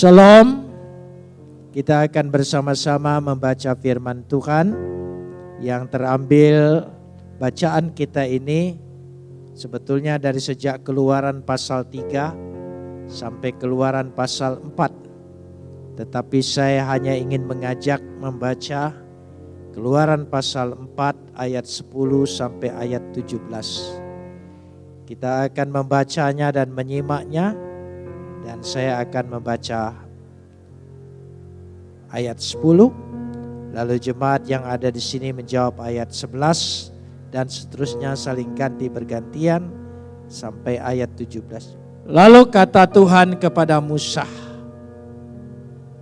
Shalom. Kita akan bersama-sama membaca firman Tuhan yang terambil bacaan kita ini sebetulnya dari sejak keluaran pasal 3 sampai keluaran pasal 4. Tetapi saya hanya ingin mengajak membaca keluaran pasal 4 ayat 10 sampai ayat 17. Kita akan membacanya dan menyimaknya dan saya akan membaca ayat 10. Lalu jemaat yang ada di sini menjawab ayat 11 dan seterusnya saling ganti bergantian sampai ayat 17. Lalu kata Tuhan kepada Musa,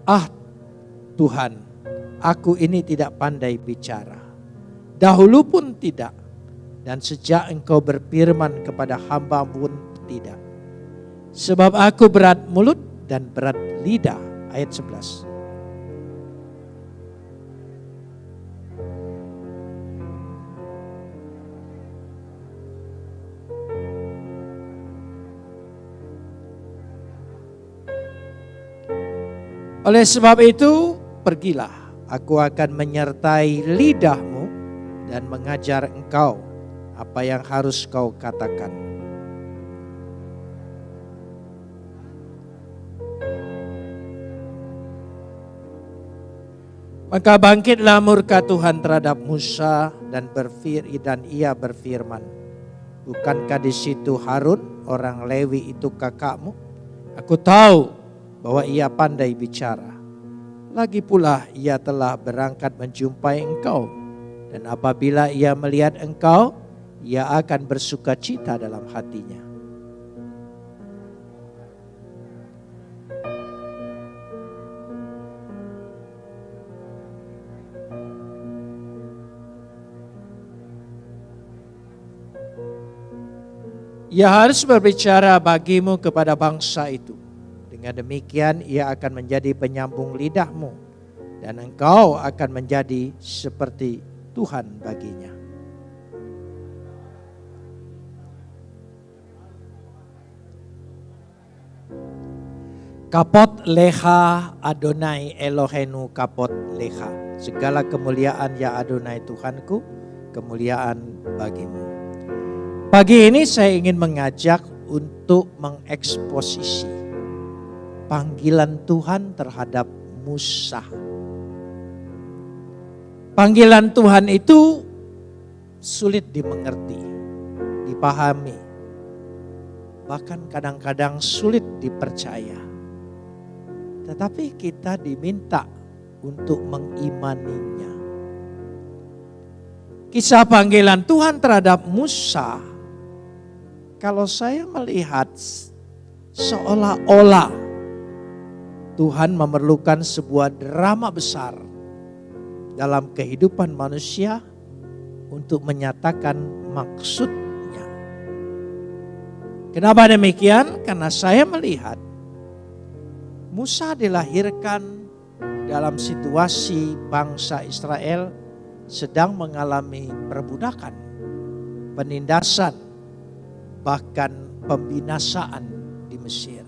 "Ah Tuhan, aku ini tidak pandai bicara. Dahulu pun tidak, dan sejak engkau berfirman kepada hamba pun tidak. Sebab aku berat mulut dan berat lidah." Ayat 11. Oleh sebab itu, pergilah, aku akan menyertai lidahmu dan mengajar engkau apa yang harus kau katakan. Maka bangkitlah murka Tuhan terhadap Musa dan berfir dan ia berfirman, Bukankah di situ Harun orang Lewi itu kakakmu? Aku tahu bahwa ia pandai bicara. Lagi pula ia telah berangkat menjumpai engkau. Dan apabila ia melihat engkau, ia akan bersuka cita dalam hatinya. Ia harus berbicara bagimu kepada bangsa itu dengan demikian ia akan menjadi penyambung lidahmu dan engkau akan menjadi seperti Tuhan baginya. Kapot leha Adonai Elohenu kapot leha. Segala kemuliaan ya Adonai Tuhanku, kemuliaan bagimu. Pagi ini saya ingin mengajak untuk mengeksposisi panggilan Tuhan terhadap Musa. Panggilan Tuhan itu sulit dimengerti, dipahami, bahkan kadang-kadang sulit dipercaya. Tetapi kita diminta untuk mengimaninya. Kisah panggilan Tuhan terhadap Musa, kalau saya melihat seolah-olah Tuhan memerlukan sebuah drama besar dalam kehidupan manusia untuk menyatakan maksudnya. Kenapa demikian? Karena saya melihat Musa dilahirkan dalam situasi bangsa Israel sedang mengalami perbudakan, penindasan, bahkan pembinasaan di Mesir.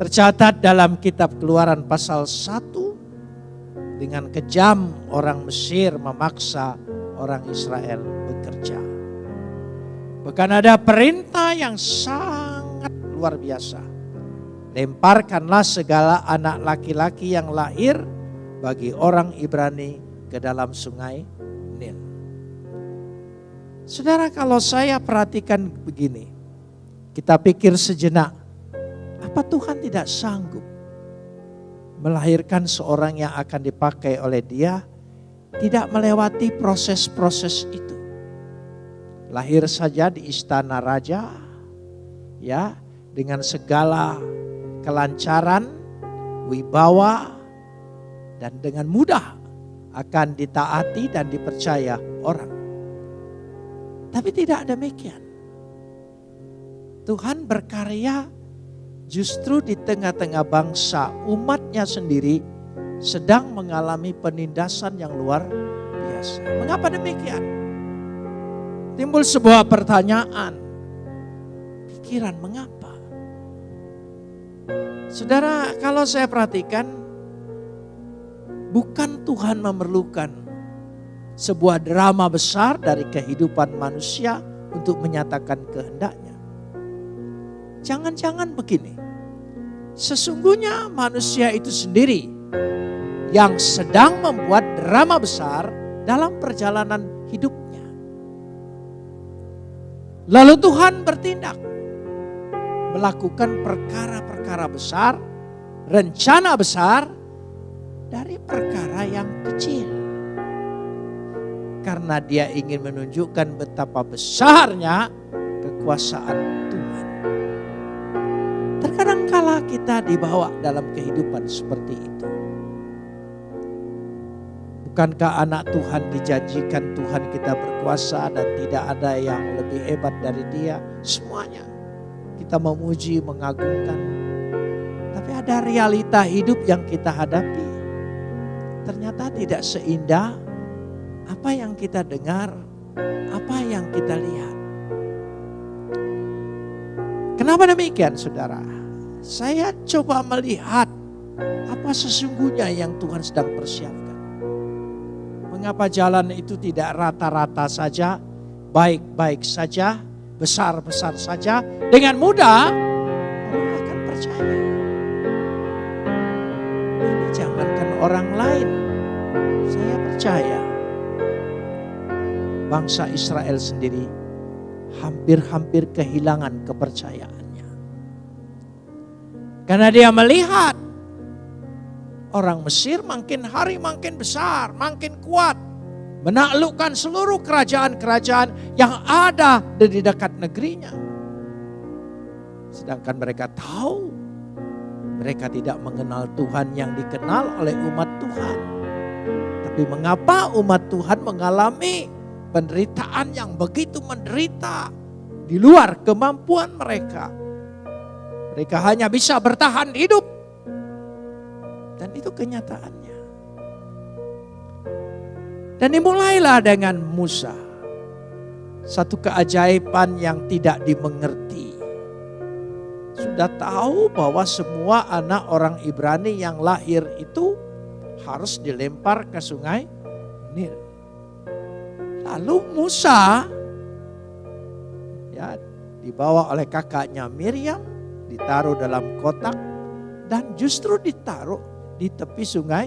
Tercatat dalam kitab keluaran pasal 1 dengan kejam orang Mesir memaksa orang Israel bekerja. Bahkan ada perintah yang sangat luar biasa. Lemparkanlah segala anak laki-laki yang lahir bagi orang Ibrani ke dalam sungai. Saudara kalau saya perhatikan begini, kita pikir sejenak, apa Tuhan tidak sanggup melahirkan seorang yang akan dipakai oleh dia tidak melewati proses-proses itu. Lahir saja di istana raja ya dengan segala kelancaran, wibawa dan dengan mudah akan ditaati dan dipercaya orang. Tapi tidak demikian. Tuhan berkarya justru di tengah-tengah bangsa umatnya sendiri sedang mengalami penindasan yang luar biasa. Mengapa demikian? Timbul sebuah pertanyaan. Pikiran mengapa? Saudara, kalau saya perhatikan, bukan Tuhan memerlukan sebuah drama besar dari kehidupan manusia untuk menyatakan kehendaknya. Jangan-jangan begini, sesungguhnya manusia itu sendiri yang sedang membuat drama besar dalam perjalanan hidupnya. Lalu Tuhan bertindak melakukan perkara-perkara besar, rencana besar dari perkara yang kecil. Karena dia ingin menunjukkan betapa besarnya kekuasaan Tuhan. Terkadang kala kita dibawa dalam kehidupan seperti itu. Bukankah anak Tuhan dijanjikan Tuhan kita berkuasa dan tidak ada yang lebih hebat dari dia? Semuanya kita memuji, mengagungkan. Tapi ada realita hidup yang kita hadapi. Ternyata tidak seindah apa yang kita dengar, apa yang kita lihat. Kenapa demikian saudara? Saya coba melihat apa sesungguhnya yang Tuhan sedang persiapkan. Mengapa jalan itu tidak rata-rata saja, baik-baik saja, besar-besar saja, dengan mudah orang akan percaya. Ini jangankan orang lain, saya percaya bangsa Israel sendiri hampir-hampir kehilangan kepercayaannya. Karena dia melihat orang Mesir makin hari makin besar, makin kuat menaklukkan seluruh kerajaan-kerajaan yang ada di dekat negerinya. Sedangkan mereka tahu mereka tidak mengenal Tuhan yang dikenal oleh umat Tuhan. Tapi mengapa umat Tuhan mengalami penderitaan yang begitu menderita di luar kemampuan mereka? Mereka hanya bisa bertahan hidup. Dan itu kenyataannya. Dan dimulailah dengan Musa. Satu keajaiban yang tidak dimengerti. Sudah tahu bahwa semua anak orang Ibrani yang lahir itu harus dilempar ke sungai Nil. Lalu Musa ya dibawa oleh kakaknya Miriam, ditaruh dalam kotak dan justru ditaruh di tepi sungai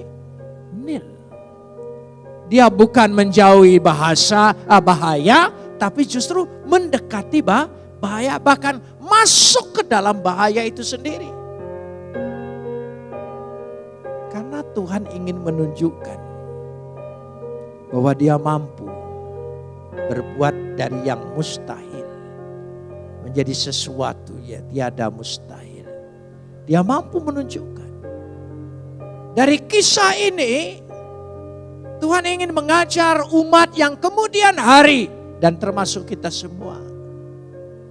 Nil. Dia bukan menjauhi bahasa ah, bahaya, tapi justru mendekati bahaya, bahkan masuk ke dalam bahaya itu sendiri. Karena Tuhan ingin menunjukkan bahwa dia mampu berbuat dari yang mustahil menjadi sesuatu yang tiada mustahil. Dia mampu menunjukkan. Dari kisah ini Tuhan ingin mengajar umat yang kemudian hari dan termasuk kita semua.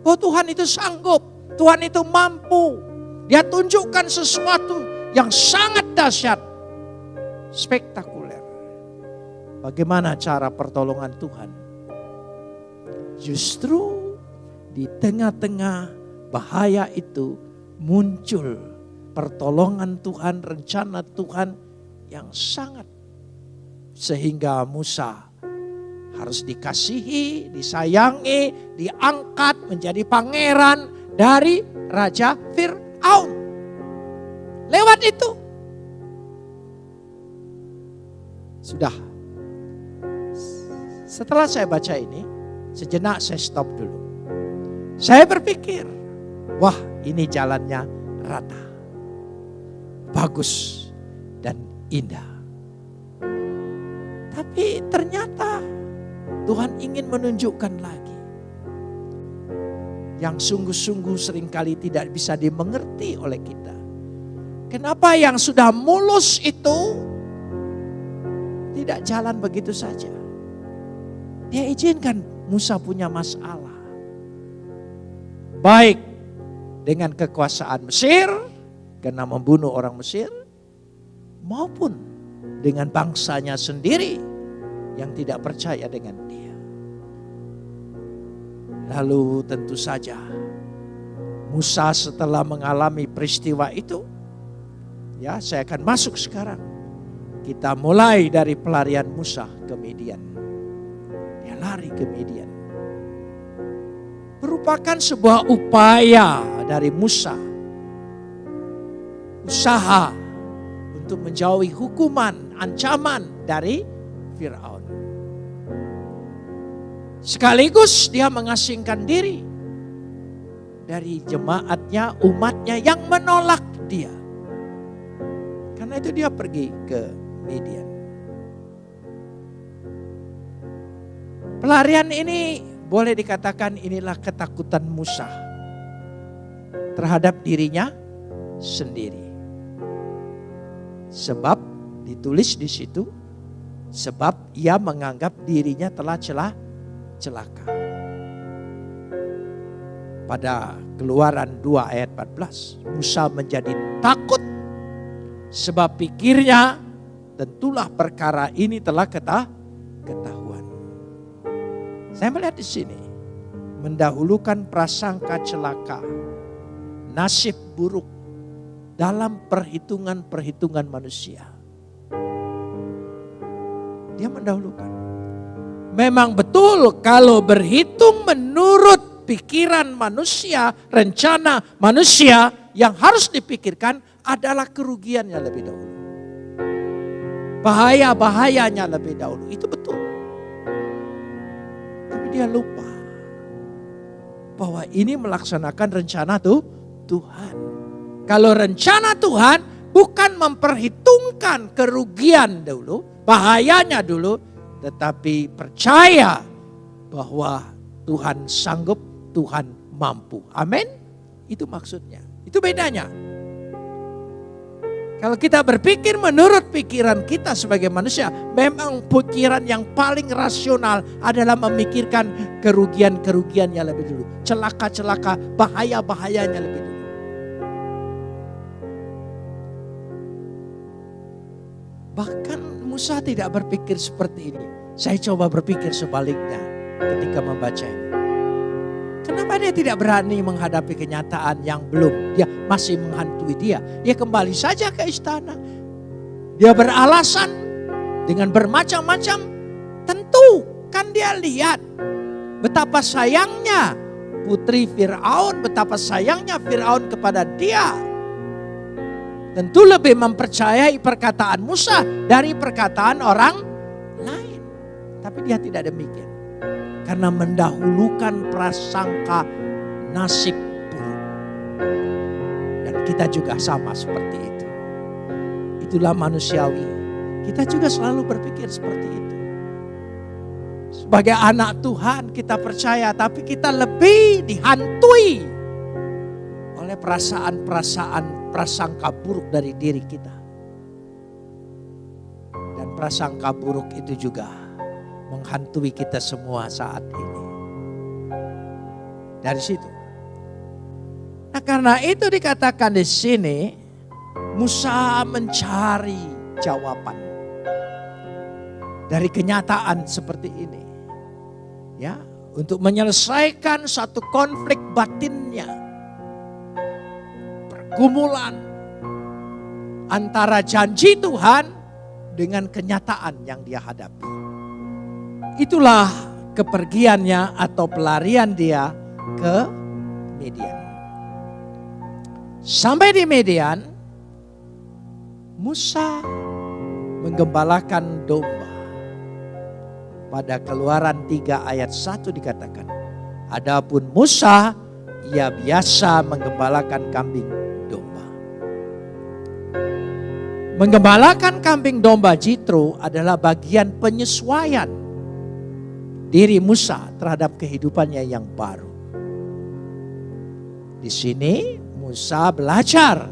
Oh Tuhan itu sanggup, Tuhan itu mampu. Dia tunjukkan sesuatu yang sangat dahsyat, spektakuler. Bagaimana cara pertolongan Tuhan? Justru di tengah-tengah bahaya itu muncul pertolongan Tuhan, rencana Tuhan yang sangat sehingga Musa harus dikasihi, disayangi, diangkat menjadi pangeran dari Raja Fir'aun. Lewat itu. Sudah. Setelah saya baca ini, sejenak saya stop dulu. Saya berpikir, wah ini jalannya rata. Bagus dan indah. Tapi ternyata Tuhan ingin menunjukkan lagi. Yang sungguh-sungguh sering kali tidak bisa dimengerti oleh kita. Kenapa yang sudah mulus itu tidak jalan begitu saja. Dia izinkan Musa punya masalah. Baik dengan kekuasaan Mesir karena membunuh orang Mesir maupun dengan bangsanya sendiri yang tidak percaya dengan dia. Lalu tentu saja Musa setelah mengalami peristiwa itu Ya, saya akan masuk sekarang. Kita mulai dari pelarian Musa ke Midian. Lari ke Midian. Merupakan sebuah upaya dari Musa. Usaha untuk menjauhi hukuman, ancaman dari Firaun. Sekaligus dia mengasingkan diri dari jemaatnya, umatnya yang menolak dia. Karena itu dia pergi ke Midian. Pelarian ini boleh dikatakan inilah ketakutan Musa terhadap dirinya sendiri. Sebab ditulis di situ, sebab ia menganggap dirinya telah celah celaka. Pada keluaran 2 ayat 14, Musa menjadi takut sebab pikirnya tentulah perkara ini telah ketah, ketahuan. Saya melihat di sini mendahulukan prasangka celaka, nasib buruk dalam perhitungan-perhitungan manusia. Dia mendahulukan. Memang betul kalau berhitung menurut pikiran manusia, rencana manusia yang harus dipikirkan adalah kerugiannya lebih dahulu. Bahaya-bahayanya lebih dahulu. Itu betul. Dia lupa bahwa ini melaksanakan rencana tuh Tuhan. Kalau rencana Tuhan bukan memperhitungkan kerugian dulu, bahayanya dulu, tetapi percaya bahwa Tuhan sanggup, Tuhan mampu. Amin. Itu maksudnya. Itu bedanya. Kalau kita berpikir menurut pikiran kita sebagai manusia, memang pikiran yang paling rasional adalah memikirkan kerugian-kerugiannya lebih dulu. Celaka-celaka, bahaya-bahayanya lebih dulu. Bahkan Musa tidak berpikir seperti ini. Saya coba berpikir sebaliknya ketika membaca ini. Kenapa dia tidak berani menghadapi kenyataan yang belum dia masih menghantui dia? Dia kembali saja ke istana. Dia beralasan dengan bermacam-macam. Tentu kan dia lihat betapa sayangnya putri Fir'aun, betapa sayangnya Fir'aun kepada dia. Tentu lebih mempercayai perkataan Musa dari perkataan orang lain. Tapi dia tidak demikian. Karena mendahulukan prasangka nasib buruk. Dan kita juga sama seperti itu. Itulah manusiawi. Kita juga selalu berpikir seperti itu. Sebagai anak Tuhan kita percaya tapi kita lebih dihantui oleh perasaan-perasaan prasangka buruk dari diri kita. Dan prasangka buruk itu juga menghantui kita semua saat ini. Dari situ. Nah karena itu dikatakan di sini Musa mencari jawaban dari kenyataan seperti ini. Ya, untuk menyelesaikan satu konflik batinnya pergumulan antara janji Tuhan dengan kenyataan yang dia hadapi. Itulah kepergiannya atau pelarian dia ke Median. Sampai di Median, Musa menggembalakan domba. Pada keluaran 3 ayat 1 dikatakan, Adapun Musa, ia biasa menggembalakan kambing Menggembalakan kambing domba Jitro adalah bagian penyesuaian diri Musa terhadap kehidupannya yang baru. Di sini Musa belajar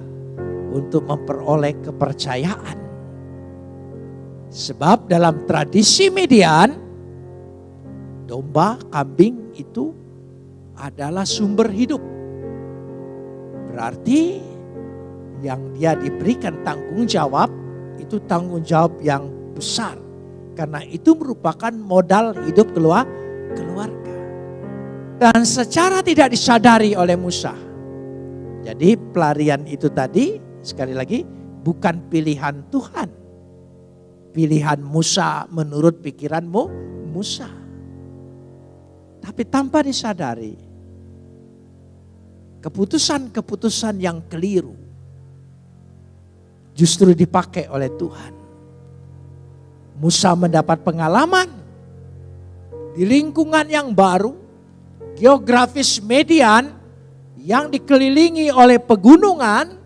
untuk memperoleh kepercayaan. Sebab dalam tradisi Median, domba, kambing itu adalah sumber hidup. Berarti yang dia diberikan tanggung jawab itu tanggung jawab yang besar. Karena itu merupakan modal hidup keluar, keluarga. Dan secara tidak disadari oleh Musa. Jadi pelarian itu tadi sekali lagi bukan pilihan Tuhan. Pilihan Musa menurut pikiranmu Musa. Tapi tanpa disadari, keputusan-keputusan yang keliru justru dipakai oleh Tuhan. Musa mendapat pengalaman di lingkungan yang baru, geografis median yang dikelilingi oleh pegunungan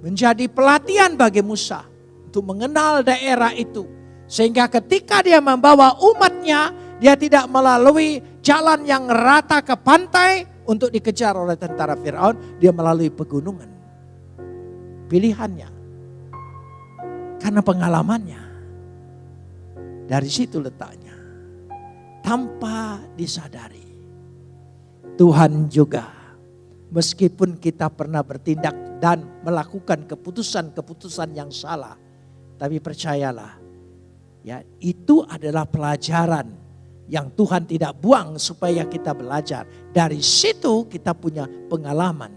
menjadi pelatihan bagi Musa untuk mengenal daerah itu. Sehingga ketika dia membawa umatnya, dia tidak melalui jalan yang rata ke pantai untuk dikejar oleh tentara Firaun, dia melalui pegunungan. Pilihannya. Karena pengalamannya. Dari situ letaknya. Tanpa disadari. Tuhan juga meskipun kita pernah bertindak dan melakukan keputusan-keputusan yang salah. Tapi percayalah, ya itu adalah pelajaran yang Tuhan tidak buang supaya kita belajar. Dari situ kita punya pengalaman.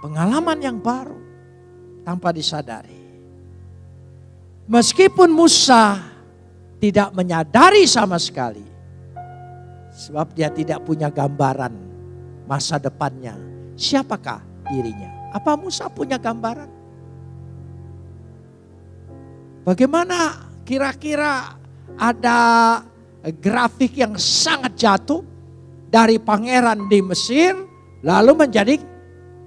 Pengalaman yang baru tanpa disadari. Meskipun Musa tidak menyadari sama sekali. Sebab dia tidak punya gambaran masa depannya. Siapakah dirinya? Apa Musa punya gambaran? Bagaimana kira-kira ada grafik yang sangat jatuh dari pangeran di Mesir lalu menjadi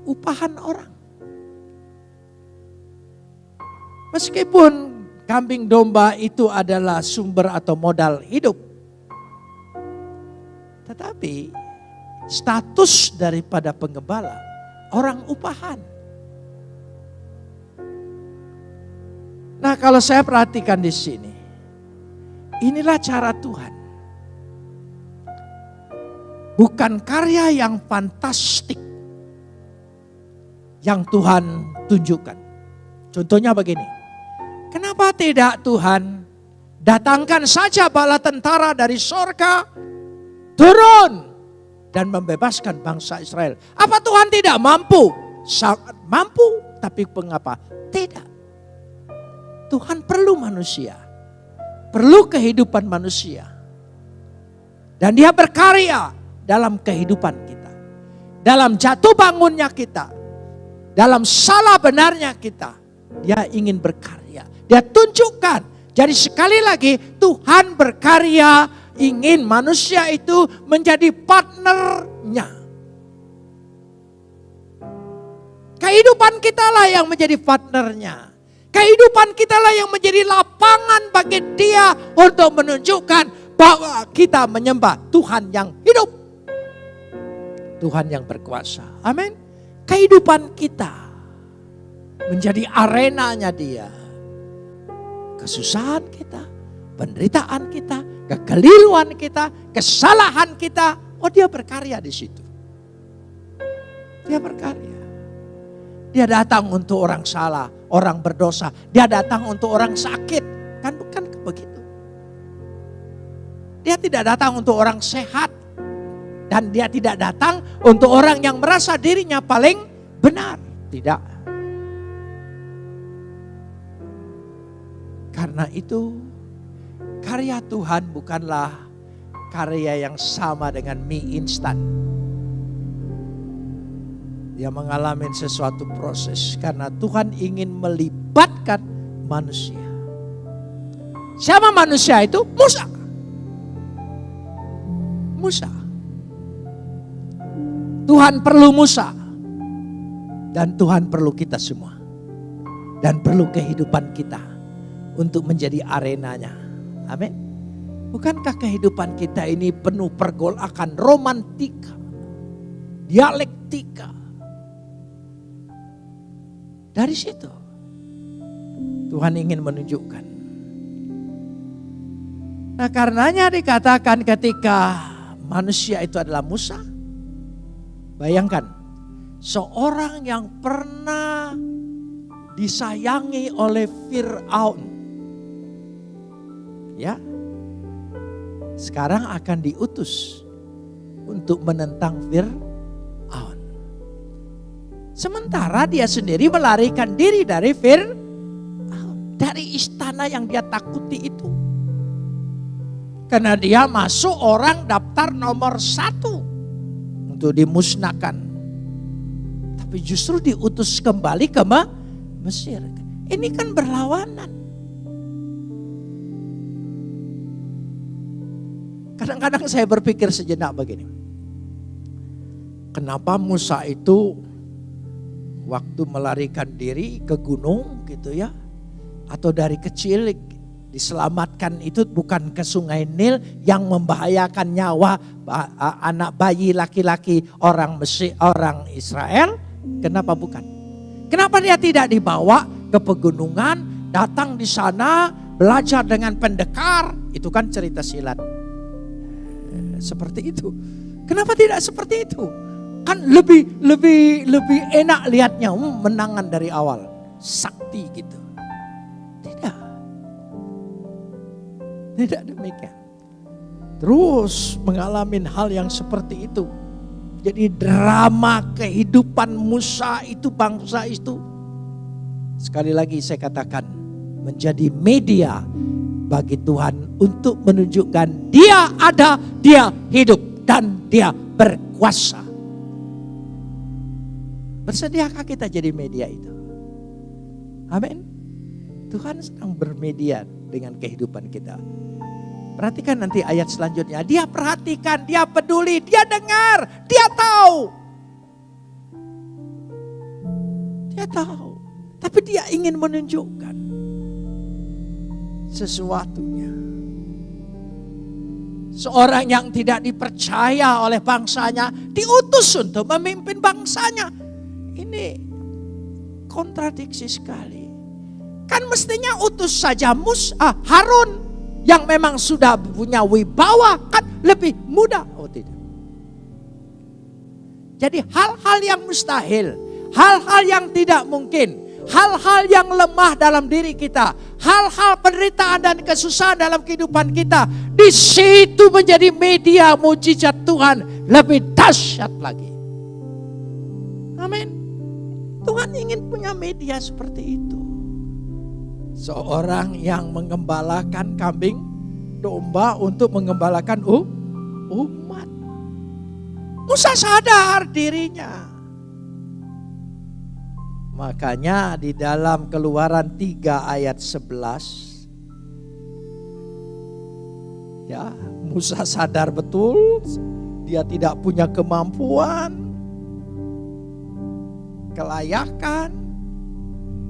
upahan orang. Meskipun kambing domba itu adalah sumber atau modal hidup. Tetapi status daripada pengembala orang upahan. Nah, kalau saya perhatikan di sini, Inilah cara Tuhan. Bukan karya yang fantastik yang Tuhan tunjukkan. Contohnya begini. Kenapa tidak Tuhan datangkan saja bala tentara dari sorga turun dan membebaskan bangsa Israel. Apa Tuhan tidak mampu? Sangat mampu, tapi mengapa? Tidak. Tuhan perlu manusia perlu kehidupan manusia. Dan dia berkarya dalam kehidupan kita. Dalam jatuh bangunnya kita. Dalam salah benarnya kita. Dia ingin berkarya. Dia tunjukkan. Jadi sekali lagi Tuhan berkarya ingin manusia itu menjadi partnernya. Kehidupan kita lah yang menjadi partnernya. Kehidupan kita lah yang menjadi lapangan bagi dia untuk menunjukkan bahwa kita menyembah Tuhan yang hidup. Tuhan yang berkuasa. Amin. Kehidupan kita menjadi arenanya dia. Kesusahan kita, penderitaan kita, kekeliruan kita, kesalahan kita. Oh dia berkarya di situ. Dia berkarya. Dia datang untuk orang salah, orang berdosa. Dia datang untuk orang sakit. Kan bukan begitu. Dia tidak datang untuk orang sehat. Dan dia tidak datang untuk orang yang merasa dirinya paling benar. Tidak. Karena itu karya Tuhan bukanlah karya yang sama dengan mie instan dia mengalami sesuatu proses karena Tuhan ingin melibatkan manusia. Siapa manusia itu? Musa. Musa. Tuhan perlu Musa. Dan Tuhan perlu kita semua. Dan perlu kehidupan kita untuk menjadi arenanya. Amin. Bukankah kehidupan kita ini penuh pergolakan romantika, dialektika, dari situ Tuhan ingin menunjukkan. Nah karenanya dikatakan ketika manusia itu adalah Musa. Bayangkan seorang yang pernah disayangi oleh Fir'aun. Ya, sekarang akan diutus untuk menentang Fir'aun. Sementara dia sendiri melarikan diri dari Fir dari istana yang dia takuti itu. Karena dia masuk orang daftar nomor satu untuk dimusnahkan. Tapi justru diutus kembali ke Mesir. Ini kan berlawanan. Kadang-kadang saya berpikir sejenak begini. Kenapa Musa itu waktu melarikan diri ke gunung gitu ya. Atau dari kecil diselamatkan itu bukan ke sungai Nil yang membahayakan nyawa anak bayi laki-laki orang Mesir, orang Israel. Kenapa bukan? Kenapa dia tidak dibawa ke pegunungan, datang di sana, belajar dengan pendekar? Itu kan cerita silat. Seperti itu. Kenapa tidak seperti itu? Kan lebih lebih lebih enak lihatnya hmm, menangan dari awal. Sakti gitu. Tidak. Tidak demikian. Terus mengalami hal yang seperti itu. Jadi drama kehidupan Musa itu bangsa itu. Sekali lagi saya katakan menjadi media bagi Tuhan untuk menunjukkan dia ada, dia hidup dan dia berkuasa. Bersediakah kita jadi media itu? Amin. Tuhan sedang bermedia dengan kehidupan kita. Perhatikan nanti ayat selanjutnya. Dia perhatikan, dia peduli, dia dengar, dia tahu. Dia tahu. Tapi dia ingin menunjukkan sesuatunya. Seorang yang tidak dipercaya oleh bangsanya diutus untuk memimpin bangsanya. Ini kontradiksi sekali. Kan mestinya utus saja Mus, ah, Harun yang memang sudah punya wibawa kan lebih mudah. Oh tidak. Jadi hal-hal yang mustahil, hal-hal yang tidak mungkin, hal-hal yang lemah dalam diri kita, hal-hal penderitaan dan kesusahan dalam kehidupan kita, di situ menjadi media mujizat Tuhan lebih dahsyat lagi. Amin. Tuhan ingin punya media seperti itu. Seorang yang mengembalakan kambing domba untuk mengembalakan umat. Musa sadar dirinya. Makanya di dalam keluaran 3 ayat 11. Ya, Musa sadar betul dia tidak punya kemampuan kelayakan.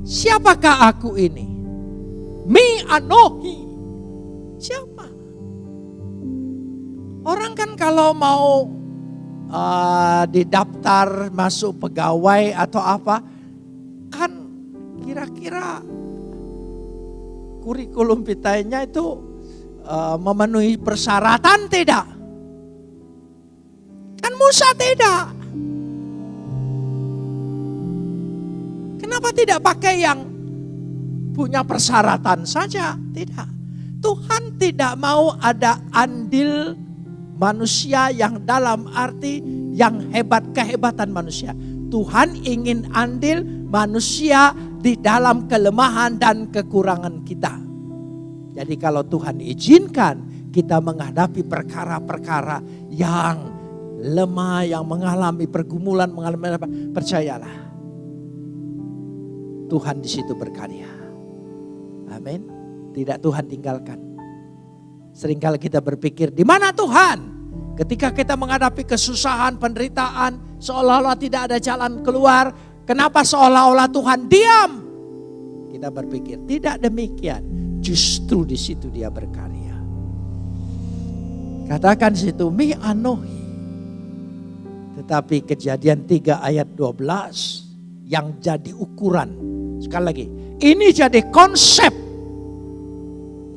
Siapakah aku ini? Mi anohi. Siapa? Orang kan kalau mau uh, didaftar masuk pegawai atau apa, kira-kira kurikulum pitainya itu uh, memenuhi persyaratan tidak? Kan Musa tidak. Kenapa tidak pakai yang punya persyaratan saja? Tidak. Tuhan tidak mau ada andil manusia yang dalam arti yang hebat, kehebatan manusia. Tuhan ingin andil manusia di dalam kelemahan dan kekurangan kita. Jadi kalau Tuhan izinkan kita menghadapi perkara-perkara yang lemah, yang mengalami pergumulan, mengalami apa, percayalah Tuhan di situ berkarya. Amin. Tidak Tuhan tinggalkan. Seringkali kita berpikir, di mana Tuhan? Ketika kita menghadapi kesusahan, penderitaan, seolah-olah tidak ada jalan keluar. Kenapa seolah-olah Tuhan diam? Kita berpikir, tidak demikian. Justru di situ dia berkarya. Katakan situ, mi anohi. Tetapi kejadian 3 ayat 12 yang jadi ukuran Sekali lagi, ini jadi konsep.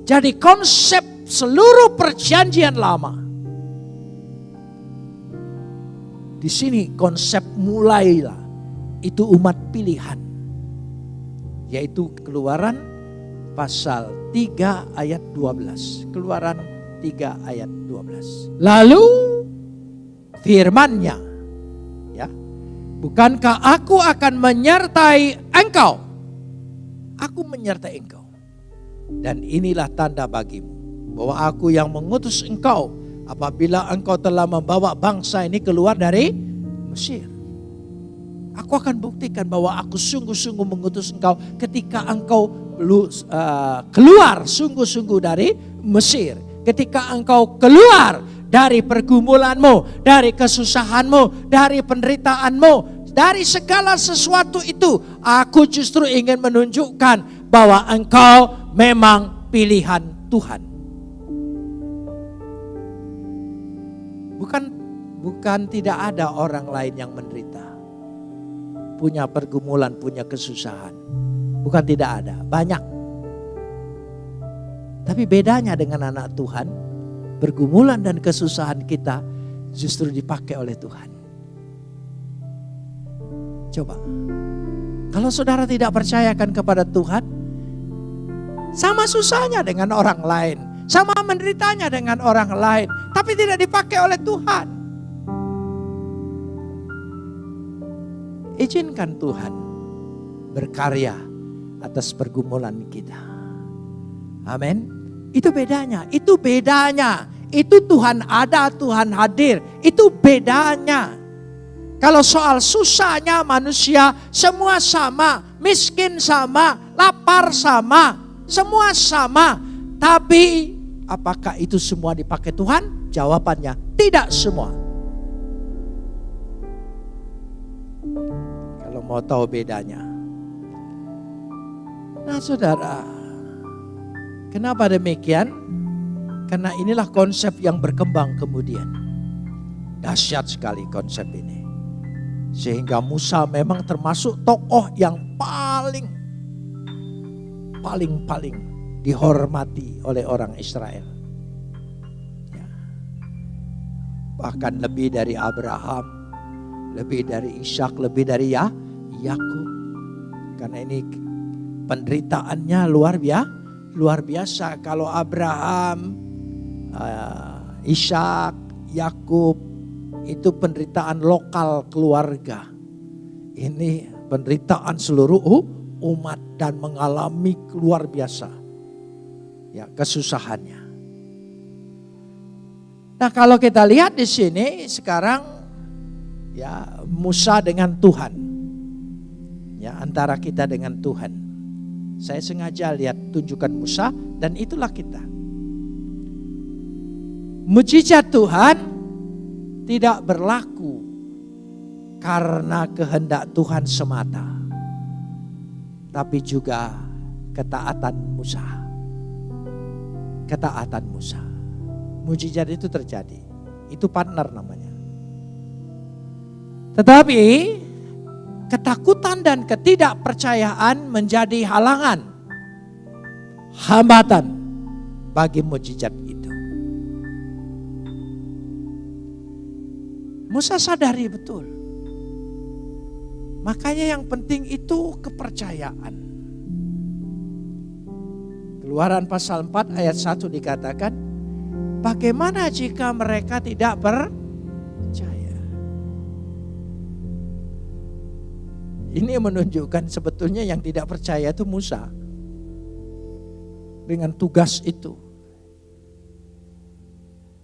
Jadi konsep seluruh perjanjian lama. Di sini konsep mulailah itu umat pilihan. Yaitu keluaran pasal 3 ayat 12. Keluaran 3 ayat 12. Lalu firmannya ya Bukankah aku akan menyertai engkau? Aku menyertai engkau. Dan inilah tanda bagimu bahwa aku yang mengutus engkau apabila engkau telah membawa bangsa ini keluar dari Mesir. Aku akan buktikan bahwa aku sungguh-sungguh mengutus engkau ketika engkau uh, keluar sungguh-sungguh dari Mesir. Ketika engkau keluar dari pergumulanmu, dari kesusahanmu, dari penderitaanmu, dari segala sesuatu itu, aku justru ingin menunjukkan bahwa engkau memang pilihan Tuhan. Bukan bukan tidak ada orang lain yang menderita. Punya pergumulan, punya kesusahan. Bukan tidak ada, banyak. Tapi bedanya dengan anak Tuhan, pergumulan dan kesusahan kita justru dipakai oleh Tuhan. Coba. Kalau saudara tidak percayakan kepada Tuhan, sama susahnya dengan orang lain. Sama menderitanya dengan orang lain. Tapi tidak dipakai oleh Tuhan. Izinkan Tuhan berkarya atas pergumulan kita. Amin. Itu bedanya, itu bedanya. Itu Tuhan ada, Tuhan hadir. Itu bedanya. Kalau soal susahnya manusia, semua sama. Miskin sama, lapar sama, semua sama. Tapi apakah itu semua dipakai Tuhan? Jawabannya tidak semua. Mau tahu bedanya. Nah saudara, kenapa demikian? Karena inilah konsep yang berkembang kemudian. Dahsyat sekali konsep ini. Sehingga Musa memang termasuk tokoh yang paling paling-paling dihormati oleh orang Israel. Ya. Bahkan lebih dari Abraham, lebih dari Ishak, lebih dari ya Yakub. Karena ini penderitaannya luar biasa, luar biasa. Kalau Abraham, uh, Ishak, Yakub itu penderitaan lokal keluarga. Ini penderitaan seluruh umat dan mengalami luar biasa ya kesusahannya. Nah, kalau kita lihat di sini sekarang ya Musa dengan Tuhan. Ya, antara kita dengan Tuhan. Saya sengaja lihat tunjukkan Musa dan itulah kita. Mujizat Tuhan tidak berlaku karena kehendak Tuhan semata tapi juga ketaatan Musa. Ketaatan Musa. Mujizat itu terjadi. Itu partner namanya. Tetapi ketakutan dan ketidakpercayaan menjadi halangan. Hambatan bagi mujizat itu. Musa sadari betul Makanya yang penting itu kepercayaan. Keluaran pasal 4 ayat 1 dikatakan, bagaimana jika mereka tidak percaya? Ini menunjukkan sebetulnya yang tidak percaya itu Musa. Dengan tugas itu.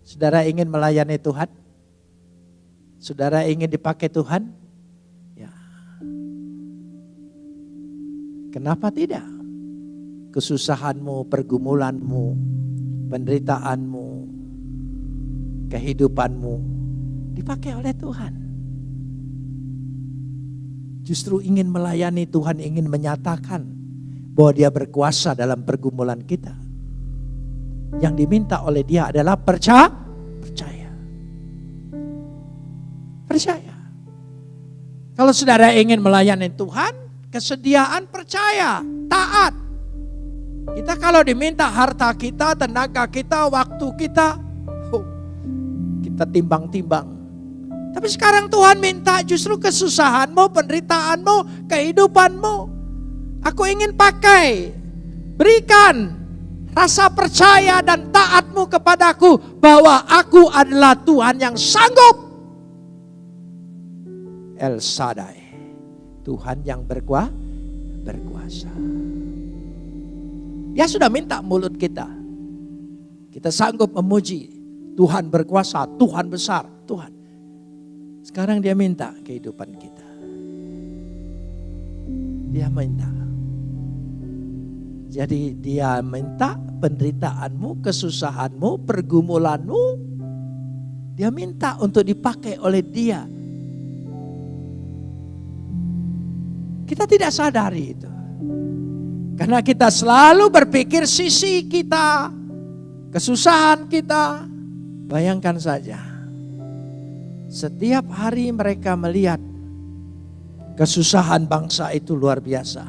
Saudara ingin melayani Tuhan? Saudara ingin dipakai Tuhan? Kenapa tidak? Kesusahanmu, pergumulanmu, penderitaanmu, kehidupanmu dipakai oleh Tuhan. Justru ingin melayani Tuhan, ingin menyatakan bahwa dia berkuasa dalam pergumulan kita. Yang diminta oleh dia adalah percaya. Percaya. Percaya. Kalau saudara ingin melayani Tuhan, kesediaan percaya, taat. Kita kalau diminta harta kita, tenaga kita, waktu kita, kita timbang-timbang. Tapi sekarang Tuhan minta justru kesusahanmu, penderitaanmu, kehidupanmu. Aku ingin pakai, berikan rasa percaya dan taatmu kepadaku bahwa aku adalah Tuhan yang sanggup. El Sadai. Tuhan yang berkuah, berkuasa. Dia sudah minta mulut kita. Kita sanggup memuji Tuhan berkuasa, Tuhan besar, Tuhan. Sekarang dia minta kehidupan kita. Dia minta. Jadi dia minta penderitaanmu, kesusahanmu, pergumulanmu. Dia minta untuk dipakai oleh dia. Kita tidak sadari itu. Karena kita selalu berpikir sisi kita, kesusahan kita. Bayangkan saja, setiap hari mereka melihat kesusahan bangsa itu luar biasa.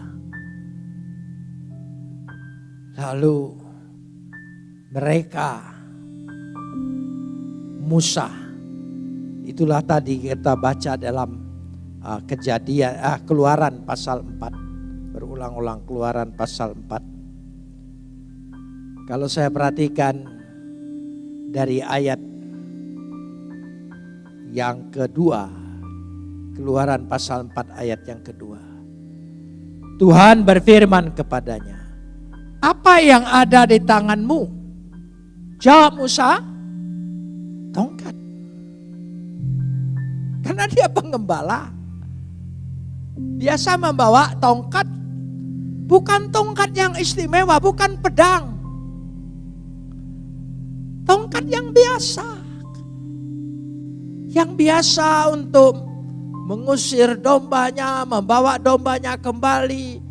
Lalu mereka Musa itulah tadi kita baca dalam uh, kejadian uh, keluaran pasal 4 berulang-ulang keluaran pasal 4 kalau saya perhatikan dari ayat yang kedua. Keluaran pasal 4 ayat yang kedua. Tuhan berfirman kepadanya, apa yang ada di tanganmu? Jawab Musa, tongkat. Karena dia pengembala. Biasa membawa tongkat, bukan tongkat yang istimewa, bukan pedang. Tongkat yang biasa yang biasa untuk mengusir dombanya, membawa dombanya kembali.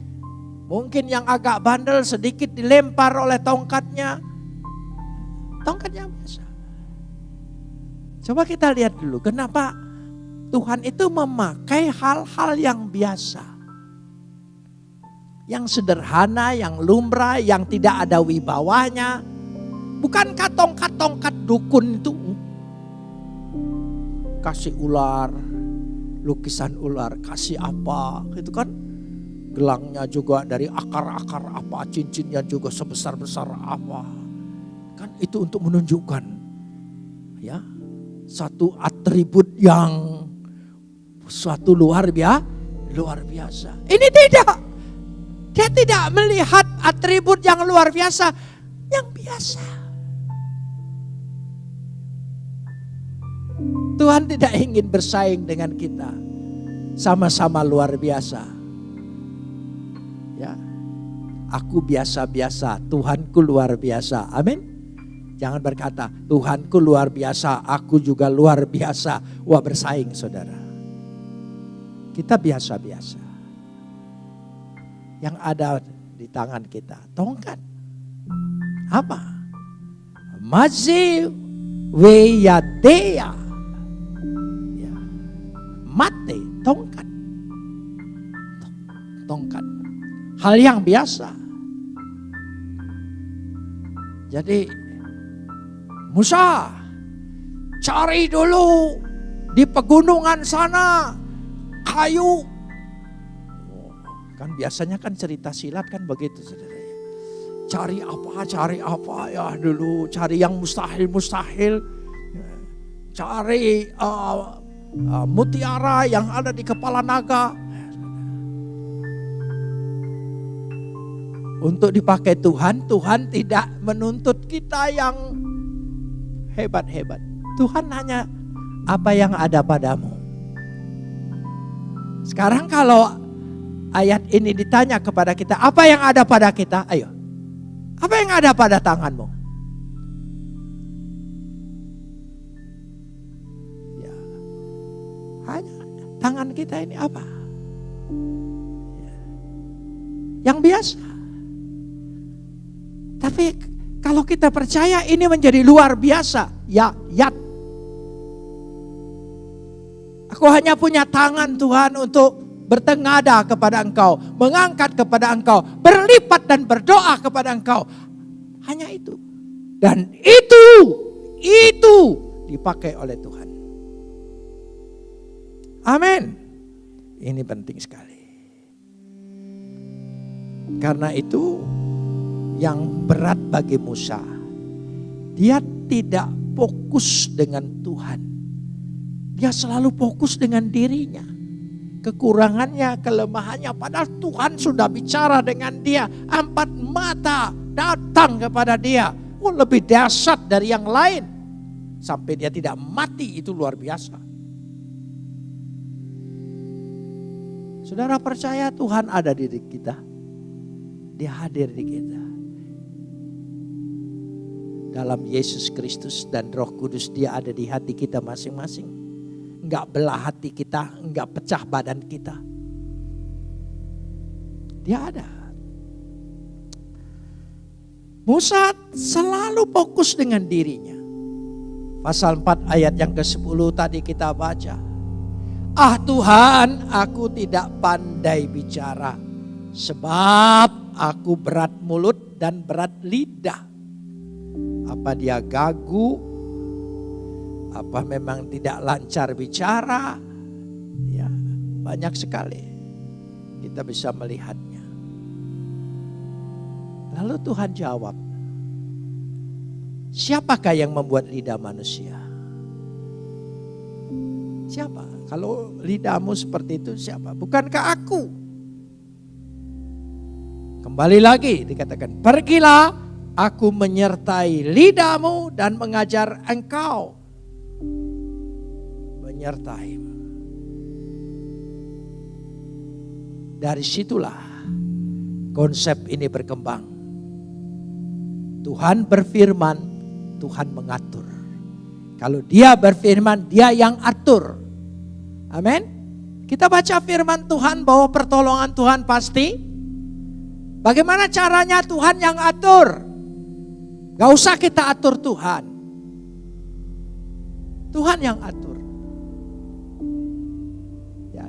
Mungkin yang agak bandel sedikit dilempar oleh tongkatnya. Tongkat yang biasa. Coba kita lihat dulu kenapa Tuhan itu memakai hal-hal yang biasa. Yang sederhana, yang lumrah, yang tidak ada wibawanya. Bukankah tongkat-tongkat dukun itu kasih ular, lukisan ular, kasih apa, gitu kan. Gelangnya juga dari akar-akar apa, cincinnya juga sebesar-besar apa. Kan itu untuk menunjukkan ya satu atribut yang suatu luar biasa, luar biasa. Ini tidak. Dia tidak melihat atribut yang luar biasa, yang biasa. Tuhan tidak ingin bersaing dengan kita. Sama-sama luar biasa. Ya. Aku biasa-biasa, Tuhanku luar biasa. Amin. Jangan berkata, Tuhanku luar biasa, aku juga luar biasa. Wah bersaing saudara. Kita biasa-biasa. Yang ada di tangan kita, tongkat. Apa? Mazi weyadea mate, tongkat. Tongkat. Hal yang biasa. Jadi Musa cari dulu di pegunungan sana kayu. Kan biasanya kan cerita silat kan begitu saudara. Cari apa, cari apa ya dulu, cari yang mustahil-mustahil. Cari uh, uh, mutiara yang ada di kepala naga. Untuk dipakai Tuhan, Tuhan tidak menuntut kita yang hebat-hebat. Tuhan hanya apa yang ada padamu. Sekarang kalau ayat ini ditanya kepada kita, apa yang ada pada kita? Ayo. Apa yang ada pada tanganmu? Tangan kita ini apa? Yang biasa. Tapi kalau kita percaya ini menjadi luar biasa, ya yat. Aku hanya punya tangan Tuhan untuk bertengada kepada engkau, mengangkat kepada engkau, berlipat dan berdoa kepada engkau. Hanya itu. Dan itu, itu dipakai oleh Tuhan. Amin. Ini penting sekali. Karena itu yang berat bagi Musa. Dia tidak fokus dengan Tuhan. Dia selalu fokus dengan dirinya. kekurangannya, kelemahannya. Padahal Tuhan sudah bicara dengan dia. Empat mata datang kepada dia. Oh, lebih dahsyat dari yang lain. Sampai dia tidak mati itu luar biasa. Saudara percaya Tuhan ada di kita. Dia hadir di kita. Dalam Yesus Kristus dan Roh Kudus dia ada di hati kita masing-masing nggak belah hati kita, nggak pecah badan kita. Dia ada. Musa selalu fokus dengan dirinya. Pasal 4 ayat yang ke-10 tadi kita baca. Ah Tuhan, aku tidak pandai bicara. Sebab aku berat mulut dan berat lidah. Apa dia gagu apa memang tidak lancar bicara? Ya, banyak sekali kita bisa melihatnya. Lalu Tuhan jawab, siapakah yang membuat lidah manusia? Siapa? Kalau lidahmu seperti itu siapa? Bukankah aku? Kembali lagi dikatakan, pergilah aku menyertai lidahmu dan mengajar engkau menyertaimu. Dari situlah konsep ini berkembang. Tuhan berfirman, Tuhan mengatur. Kalau dia berfirman, dia yang atur. Amin. Kita baca firman Tuhan bahwa pertolongan Tuhan pasti. Bagaimana caranya Tuhan yang atur? Gak usah kita atur Tuhan. Tuhan yang atur.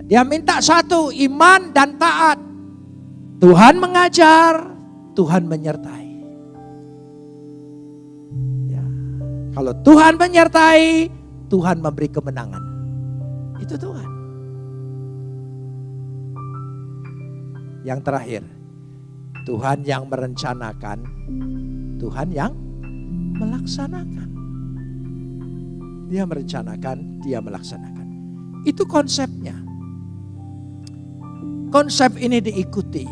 Dia minta satu, iman dan taat. Tuhan mengajar, Tuhan menyertai. Ya. Kalau Tuhan menyertai, Tuhan memberi kemenangan. Itu Tuhan. Yang terakhir, Tuhan yang merencanakan, Tuhan yang melaksanakan. Dia merencanakan, dia melaksanakan. Itu konsepnya. Konsep ini diikuti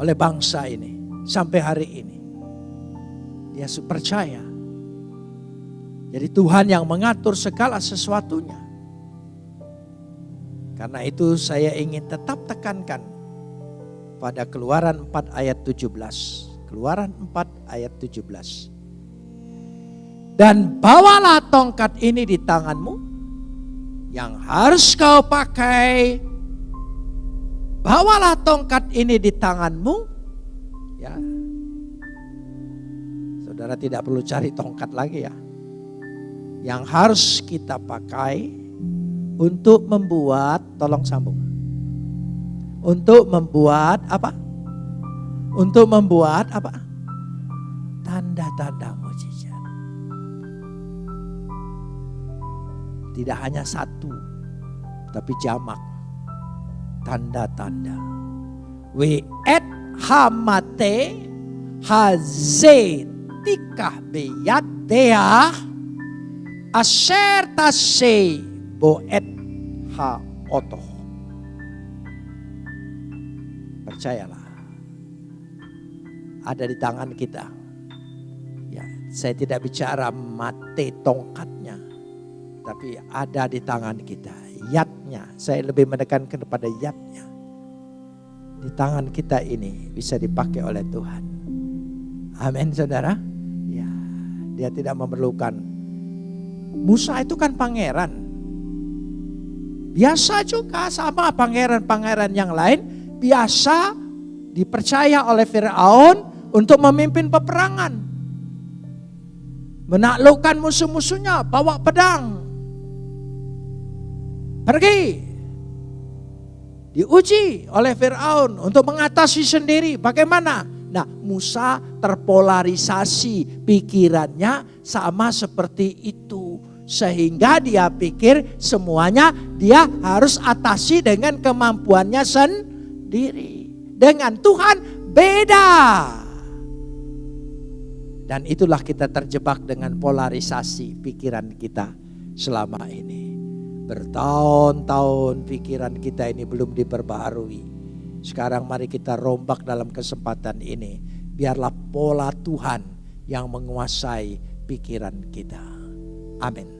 oleh bangsa ini sampai hari ini. Dia percaya. Jadi Tuhan yang mengatur segala sesuatunya. Karena itu saya ingin tetap tekankan pada keluaran 4 ayat 17. Keluaran 4 ayat 17. Dan bawalah tongkat ini di tanganmu yang harus kau pakai Bawalah tongkat ini di tanganmu. Ya. Saudara tidak perlu cari tongkat lagi ya. Yang harus kita pakai untuk membuat, tolong sambung. Untuk membuat apa? Untuk membuat apa? Tanda-tanda mujizat. Tidak hanya satu, tapi jamak tanda-tanda. We et hamate hazetikah beyadea asher tase boet ha oto. Percayalah. Ada di tangan kita. Ya, saya tidak bicara mate tongkatnya. Tapi ada di tangan kita yatnya. Saya lebih menekankan kepada yatnya. Di tangan kita ini bisa dipakai oleh Tuhan. Amin saudara. Ya, dia tidak memerlukan. Musa itu kan pangeran. Biasa juga sama pangeran-pangeran yang lain. Biasa dipercaya oleh Fir'aun untuk memimpin peperangan. Menaklukkan musuh-musuhnya, bawa pedang, Pergi. Diuji oleh Fir'aun untuk mengatasi sendiri. Bagaimana? Nah Musa terpolarisasi pikirannya sama seperti itu. Sehingga dia pikir semuanya dia harus atasi dengan kemampuannya sendiri. Dengan Tuhan beda. Dan itulah kita terjebak dengan polarisasi pikiran kita selama ini Bertahun-tahun pikiran kita ini belum diperbaharui. Sekarang mari kita rombak dalam kesempatan ini. Biarlah pola Tuhan yang menguasai pikiran kita. Amin.